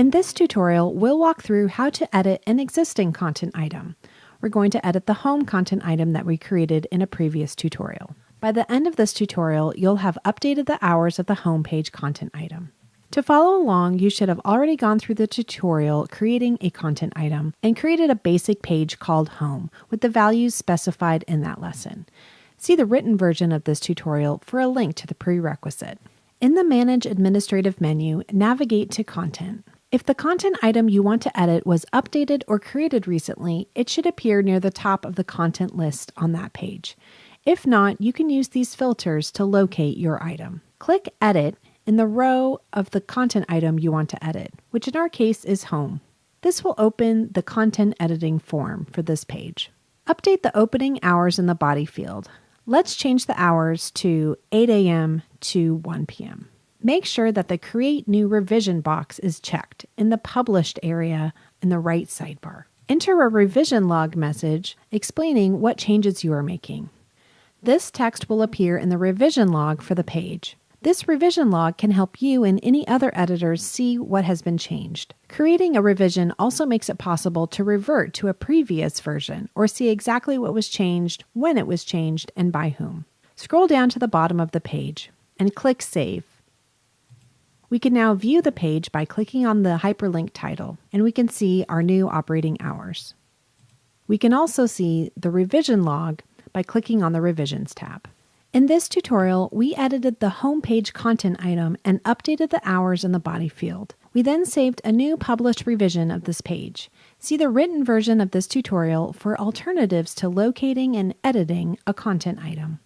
In this tutorial, we'll walk through how to edit an existing content item. We're going to edit the home content item that we created in a previous tutorial. By the end of this tutorial, you'll have updated the hours of the homepage content item. To follow along, you should have already gone through the tutorial creating a content item and created a basic page called Home with the values specified in that lesson. See the written version of this tutorial for a link to the prerequisite. In the Manage Administrative menu, navigate to Content. If the content item you want to edit was updated or created recently, it should appear near the top of the content list on that page. If not, you can use these filters to locate your item. Click Edit in the row of the content item you want to edit, which in our case is Home. This will open the content editing form for this page. Update the opening hours in the body field. Let's change the hours to 8 a.m. to 1 p.m. Make sure that the Create New Revision box is checked in the Published area in the right sidebar. Enter a revision log message explaining what changes you are making. This text will appear in the revision log for the page. This revision log can help you and any other editors see what has been changed. Creating a revision also makes it possible to revert to a previous version or see exactly what was changed, when it was changed, and by whom. Scroll down to the bottom of the page and click Save. We can now view the page by clicking on the hyperlink title, and we can see our new operating hours. We can also see the revision log by clicking on the Revisions tab. In this tutorial, we edited the homepage content item and updated the hours in the body field. We then saved a new published revision of this page. See the written version of this tutorial for alternatives to locating and editing a content item.